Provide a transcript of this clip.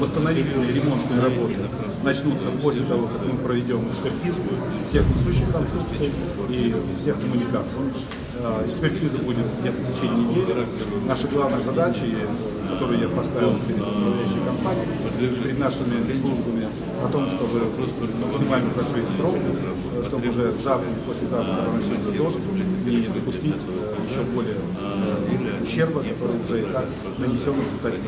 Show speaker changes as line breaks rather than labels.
восстановительные ремонтные работы начнутся после того, как мы проведем экспертизу всех несущих конструкций и всех коммуникаций. Э, экспертиза будет где-то в течение недели. Наша главная задача, которую я поставил перед управляющей компанией, перед нашими службами, о том, чтобы максимально закрыть пробку, чтобы уже завтра послезавтра, начнется дождь, не допустить э, еще более э, ущерба, который уже и так нанесен в результате.